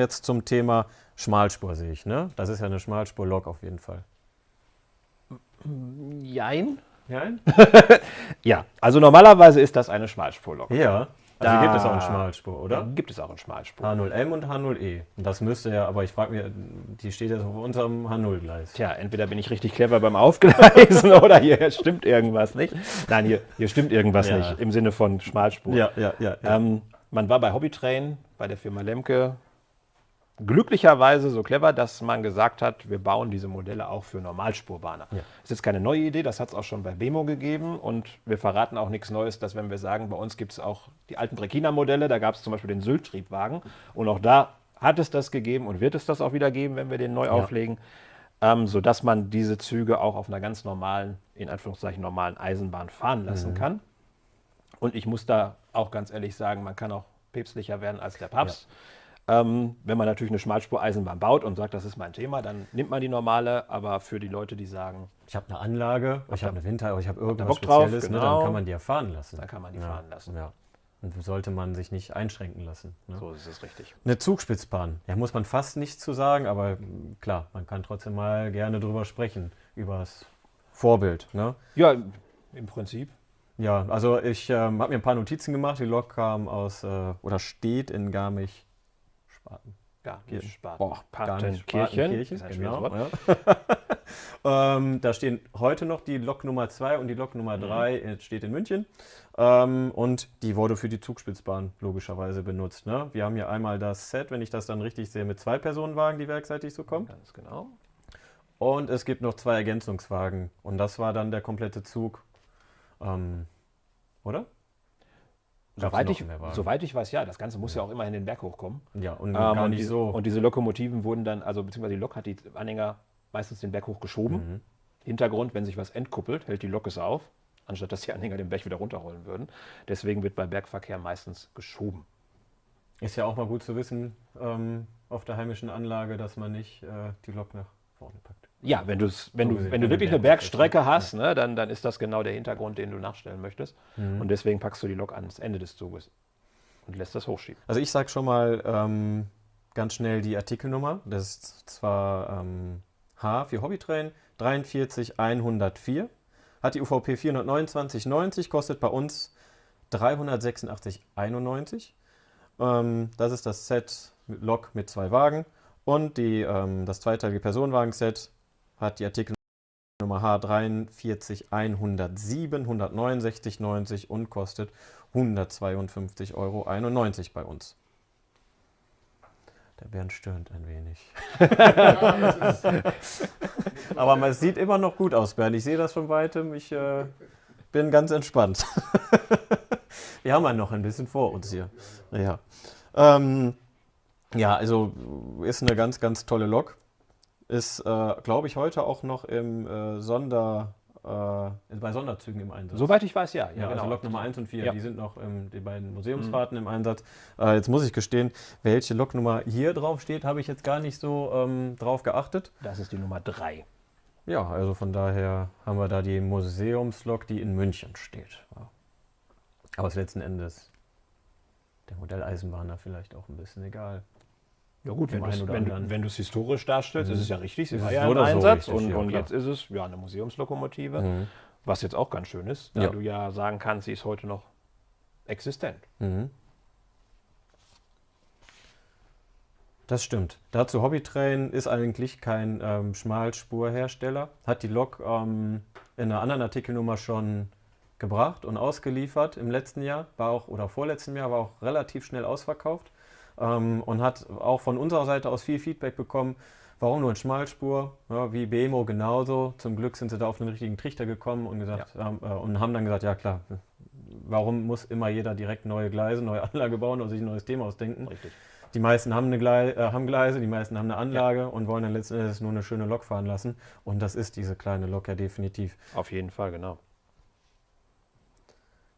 Jetzt zum Thema Schmalspur sehe ich, ne? Das ist ja eine Schmalspur-Lok auf jeden Fall. Jein. Nein? Ja, also normalerweise ist das eine Schmalspurlok. Ja. Also Da- gibt es auch eine Schmalspur, oder? Gibt es auch eine Schmalspur. H0M und H0E. Und das müsste ja, aber ich frage mich, die steht jetzt auf unserem H0-Gleis. Tja, entweder bin ich richtig clever beim Aufgleisen oder hier stimmt irgendwas nicht. Nein, hier, hier stimmt irgendwas Ja. nicht im Sinne von Schmalspur. Ja, ja, ja. ja. Ähm, man war bei Hobbytrain, bei der Firma Lemke, glücklicherweise so clever, dass man gesagt hat, wir bauen diese Modelle auch für Normalspurbahner. Ja. Das ist jetzt keine neue Idee, das hat es auch schon bei Bemo gegeben und wir verraten auch nichts Neues, dass wenn wir sagen, bei uns gibt es auch die alten Brekina-Modelle, da gab es zum Beispiel den Sylt-Triebwagen und auch da hat es das gegeben und wird es das auch wieder geben, wenn wir den neu auflegen, ähm, sodass man diese Züge auch auf einer ganz normalen, in Anführungszeichen normalen Eisenbahn fahren lassen kann. Und ich muss da auch ganz ehrlich sagen, man kann auch päpstlicher werden als der Papst. Ähm, wenn man natürlich eine Schmalspur-Eisenbahn baut und sagt, das ist mein Thema, dann nimmt man die normale. Aber für die Leute, die sagen, ich habe eine Anlage, ich habe eine Winter, ich habe irgendwas Bock drauf, Spezielles, ne, genau. dann kann man die ja fahren lassen. dann kann man die ja. fahren lassen. Ja. Und sollte man sich nicht einschränken lassen. Ne? So ist es richtig. Eine Zugspitzbahn, ja, muss man fast nichts zu sagen, aber mm, klar, man kann trotzdem mal gerne drüber sprechen, über das Vorbild. Ne? Ja, im Prinzip. Ja, also ich ähm, habe mir ein paar Notizen gemacht. Die Lok kam aus äh, oder steht in Garmisch-Spaten. Garmisch-Spaten. Boah, ein schweres genau. Ja. ähm, da stehen heute noch die Lok Nummer 2 und die Lok Nummer Mhm. 3 steht in München. Ähm, und die wurde für die Zugspitzbahn logischerweise benutzt. Ne? Wir haben hier einmal das Set, wenn ich das dann richtig sehe, mit zwei Personenwagen, die werkseitig so kommen. Ganz genau. Und es gibt noch zwei Ergänzungswagen. Und das war dann der komplette Zug. Ähm, oder? Soweit ich, soweit ich weiß, ja, das Ganze muss ja auch immerhin den Berg hochkommen. Ja, und Ähm, gar und, nicht die, so. und diese Lokomotiven wurden dann, also beziehungsweise die Lok hat die Anhänger meistens den Berg hoch geschoben. Mhm. Hintergrund, wenn sich was entkuppelt, hält die Lok es auf, anstatt dass die Anhänger den Berg wieder runterrollen würden. Deswegen wird bei Bergverkehr meistens geschoben. Ist ja auch mal gut zu wissen ähm, auf der heimischen Anlage, dass man nicht äh, die Lok nach vorne packt. Ja, wenn, du's, wenn, So du, wenn du wirklich eine Berg Bergstrecke hast, ne, dann, dann ist das genau der Hintergrund, den du nachstellen möchtest. Mhm. Und deswegen packst du die Lok ans Ende des Zuges und lässt das hochschieben. Also ich sage schon mal ähm, ganz schnell die Artikelnummer. Das ist zwar ähm, H für Hobbytrain 43104. Hat die UVP 429,90, kostet bei uns 386,91. Ähm, das ist das Set mit Lok mit zwei Wagen. Und die, ähm, das zweiteilige Personenwagen-Set hat die Artikelnummer H43107, 169,90 und kostet 152,91 Euro bei uns. Der Bernd stöhnt ein wenig. Aber man sieht immer noch gut aus, Bernd. Ich sehe das von weitem. Ich äh, bin ganz entspannt. Wir haben ja noch ein bisschen vor uns hier. Ja, ähm, ja also ist eine ganz, ganz tolle Lok. Ist, äh, glaube ich, heute auch noch im äh, Sonder, äh, bei Sonderzügen im Einsatz. Soweit ich weiß, ja. Ja, also Lok Nummer 1 und 4, Ja. die sind noch ähm, die beiden Museumsfahrten im Einsatz. Äh, jetzt muss ich gestehen, welche Loknummer hier drauf steht, habe ich jetzt gar nicht so ähm, drauf geachtet. Das ist die Nummer 3. Ja, also von daher haben wir da die Museumslok, die in München steht. Ja. Aber ist letzten Endes der Modelleisenbahner vielleicht auch ein bisschen egal. Ja gut, wenn wenn, du- es historisch darstellst, ist es ja richtig, sie war ja im oder so Einsatz richtig, und, und jetzt ist es ja eine Museumslokomotive, Mhm. was jetzt auch ganz schön ist, da Ja. du ja sagen kannst, sie ist heute noch existent. Mhm. Das stimmt. Dazu Hobbytrain ist eigentlich kein ähm, Schmalspurhersteller. Hat die Lok ähm, in einer anderen Artikelnummer schon gebracht und ausgeliefert im letzten Jahr, war auch oder vorletzten Jahr war auch relativ schnell ausverkauft ähm, und hat auch von unserer Seite aus viel Feedback bekommen. Warum nur in Schmalspur? Ja, wie BMO genauso. Zum Glück sind sie da auf den richtigen Trichter gekommen und, gesagt, haben, äh, und haben dann gesagt, ja klar, warum muss immer jeder direkt neue Gleise, neue Anlage bauen oder sich ein neues Thema ausdenken? Richtig. Die meisten haben, eine Glei äh, haben Gleise, die meisten haben eine Anlage und wollen dann letzten Endes nur eine schöne Lok fahren lassen. Und das ist diese kleine Lok ja definitiv. Auf jeden Fall, genau.